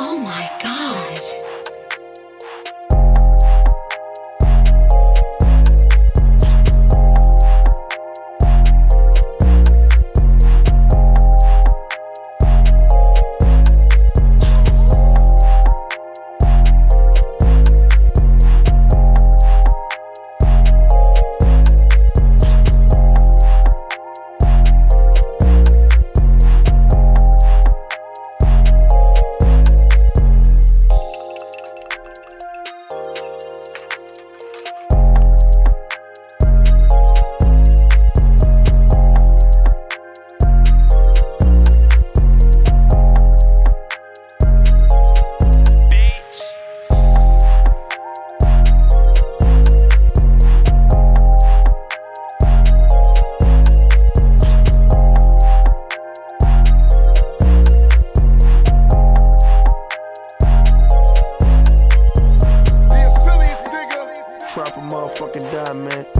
Oh my God. time, man.